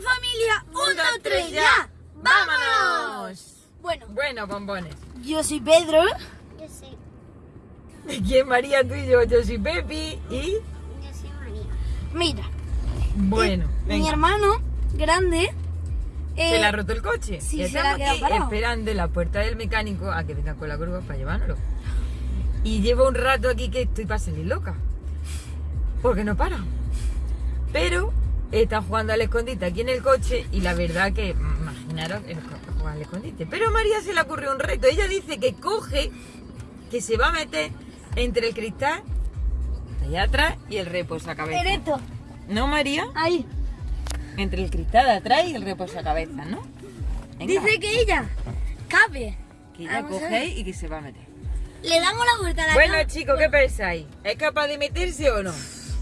familia! ¡Un, dos, tres, ya! ¡Vámonos! Bueno, Bueno, bombones. yo soy Pedro. Yo soy, ¿De quién María tú y yo? Yo soy Pepi y... yo soy María. Mira, Bueno, eh, mi hermano grande. ¿Se eh, le ha roto el coche? sí, Y se estamos quedado aquí parado. esperando en la puerta del mecánico a que venga con la grúa para llevárnoslo. Y llevo un rato aquí que estoy para salir loca. Porque no para. Pero está jugando al escondite aquí en el coche y la verdad que, imaginaros, jugar al escondite. Pero a María se le ocurrió un reto. Ella dice que coge, que se va a meter entre el cristal, allá atrás, y el reposacabezas. Ereto. ¿No, María? Ahí. Entre el cristal de atrás y el reposacabezas, ¿no? Venga, Dice que ella cabe. que ella Vamos coge y que se va a meter. Le damos la vuelta a la Bueno, chicos, ¿qué pensáis? ¿Es capaz de meterse o no?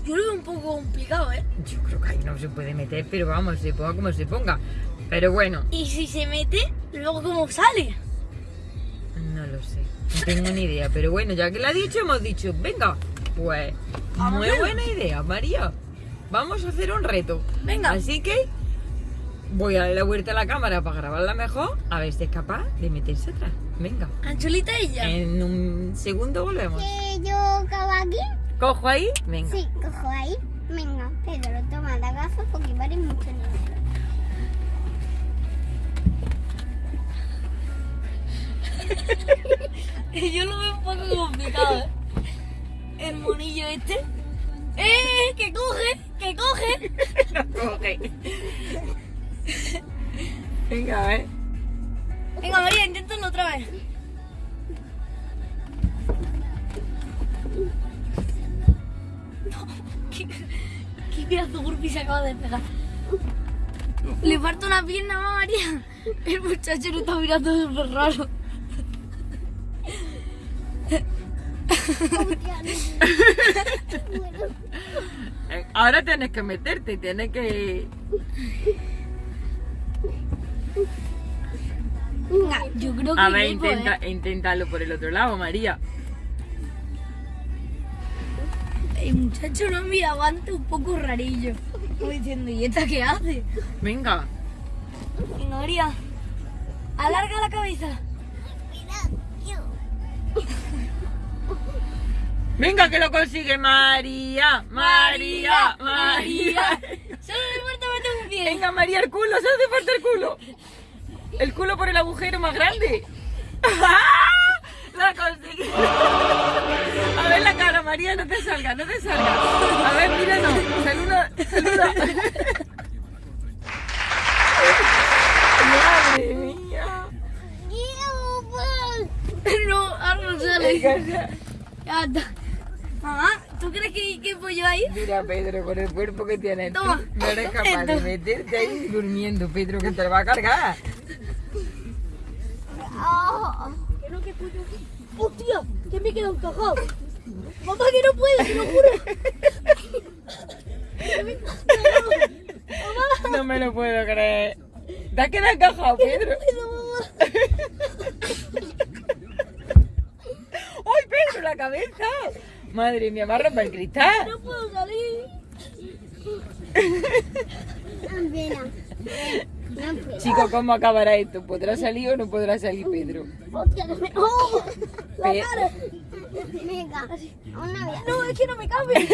Yo lo veo un poco complicado, ¿eh? Yo creo que ahí no se puede meter, pero vamos, se ponga como se ponga. Pero bueno, Y si se mete, luego cómo sale. no lo sé. No tengo ni idea. Pero bueno, ya que lo ha dicho, hemos dicho, venga, pues, Vamos muy buena idea, María. Vamos a hacer un reto. Venga. Así que voy a dar la vuelta a la cámara para grabarla mejor, a ver si es capaz de meterse atrás. Venga. Anchulita ella. En un segundo volvemos. ¿Que yo acabo aquí? Cojo ahí, venga. Sí, cojo ahí. Venga, Pedro, toma la gafa porque vale mucho dinero. Yo lo veo un poco complicado, ¿eh? El monillo este. ¡Eh! ¡Que coge! ¡Que coge! Ok. Venga, a ver. Qué pedazo burpee se acaba de pegar? Le falta una pierna más, María. El muchacho lo está mirando súper raro. Ahora tienes que meterte, tienes que... Yo creo que A ver, intenta, ¿eh? inténtalo por el otro lado, María. El muchacho no mira aguanta un poco rarillo. Como diciendo, ¿y esta qué hace? Venga. Venga, María. Alarga la cabeza. Venga, que lo consigue María. María, María. Solo le falta meter un pie. Venga, María, el culo, se hace falta el culo. El culo por el agujero más grande. ¡Ah! La conseguí. María, no te salga, no te salga. A ver, míranos. Saluda, saluda. Madre mía. No, ahora no sale. Ya. Está. Mamá, ¿tú crees que, que pollo ahí? Mira, Pedro, con el cuerpo que tienes, tú Toma. no eres capaz de meterte ahí durmiendo, Pedro, que te lo va a cargar. Aquí. ¡Hostia! Que me he quedado encajado. Mamá, que no puedo, te lo juro. No me lo puedo creer. ¿Te has quedado encajado, Pedro? ¡Ay, Pedro, la cabeza! Madre mía, me ha roto el cristal. No puedo salir. Pena. No puedo. Chico, ¿cómo acabará esto? ¿Podrá salir o no podrá salir Pedro? ¡Oh! La cara. Venga, una vez. No, es que no me cabe.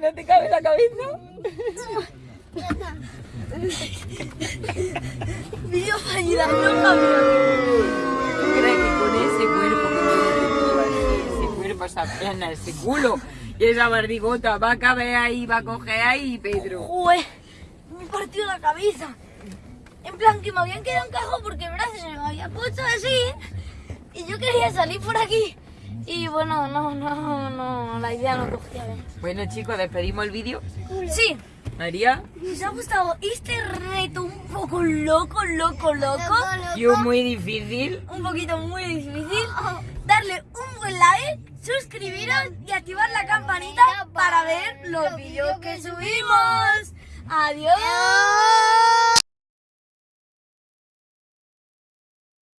¿No te cabe la cabeza? Ya está. Video fallida, no cabe. ¿Tú crees que con ese cuerpo que ese cuerpo, esa pierna, ese culo y esa barrigota va a caber ahí, va a coger ahí, Pedro? Joder, me he partido la cabeza. En plan, que me habían quedado encajado porque el brazo se me había puesto así. Y yo quería salir por aquí. Y bueno, no, no, no, la idea no cogía bien. Bueno, chicos, despedimos el vídeo. Sí, María, si os ha gustado este reto un poco loco, loco, loco, yo muy difícil. un poquito muy difícil, darle un buen like, suscribiros y activar la campanita para ver los vídeos que subimos. Adiós.